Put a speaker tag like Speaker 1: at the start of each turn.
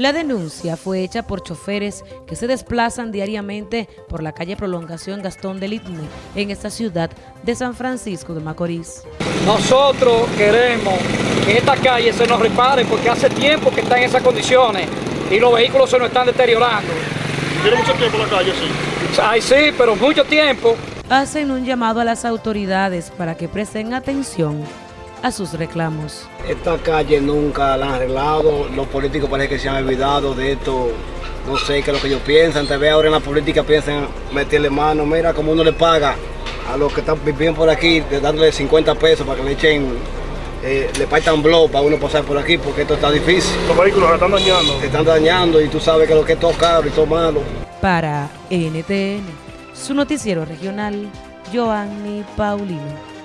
Speaker 1: La denuncia fue hecha por choferes que se desplazan diariamente por la calle Prolongación Gastón del Itne en esta ciudad de San Francisco de Macorís.
Speaker 2: Nosotros queremos que esta calle se nos repare porque hace tiempo que está en esas condiciones y los vehículos se nos están deteriorando.
Speaker 3: ¿Tiene mucho tiempo la calle así?
Speaker 2: Ay, sí, pero mucho tiempo.
Speaker 1: Hacen un llamado a las autoridades para que presten atención a sus reclamos.
Speaker 4: Esta calle nunca la han arreglado, los políticos parece que se han olvidado de esto, no sé qué es lo que ellos piensan, te ve ahora en la política piensan meterle mano, mira como uno le paga a los que están viviendo por aquí, de dándole 50 pesos para que le echen, eh, le partan blog para uno pasar por aquí porque esto está difícil.
Speaker 3: Los vehículos se están dañando.
Speaker 4: Se están dañando y tú sabes que lo que es todo caro y todo malo.
Speaker 1: Para NTN, su noticiero regional, Joanny Paulino.